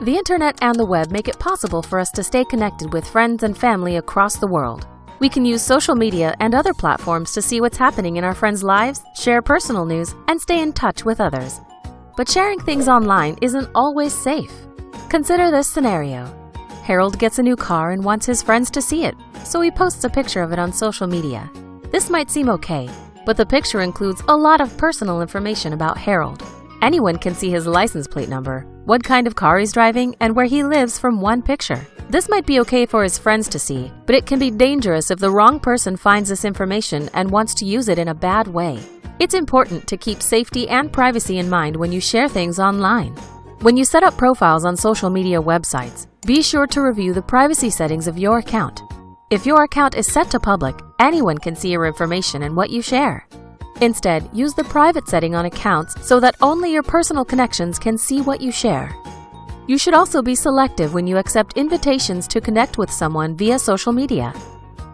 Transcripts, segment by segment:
The internet and the web make it possible for us to stay connected with friends and family across the world. We can use social media and other platforms to see what's happening in our friends' lives, share personal news, and stay in touch with others. But sharing things online isn't always safe. Consider this scenario. Harold gets a new car and wants his friends to see it, so he posts a picture of it on social media. This might seem okay, but the picture includes a lot of personal information about Harold. Anyone can see his license plate number, what kind of car he's driving, and where he lives from one picture. This might be okay for his friends to see, but it can be dangerous if the wrong person finds this information and wants to use it in a bad way. It's important to keep safety and privacy in mind when you share things online. When you set up profiles on social media websites, be sure to review the privacy settings of your account. If your account is set to public, anyone can see your information and what you share. Instead, use the private setting on accounts so that only your personal connections can see what you share. You should also be selective when you accept invitations to connect with someone via social media.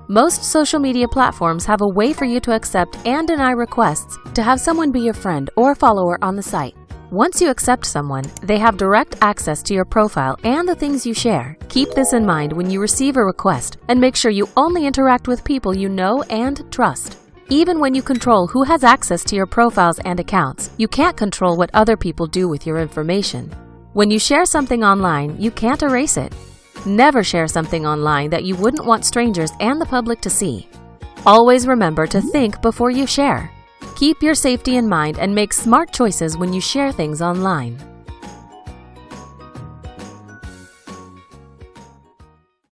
Most social media platforms have a way for you to accept and deny requests to have someone be your friend or follower on the site. Once you accept someone, they have direct access to your profile and the things you share. Keep this in mind when you receive a request and make sure you only interact with people you know and trust. Even when you control who has access to your profiles and accounts, you can't control what other people do with your information. When you share something online, you can't erase it. Never share something online that you wouldn't want strangers and the public to see. Always remember to think before you share. Keep your safety in mind and make smart choices when you share things online.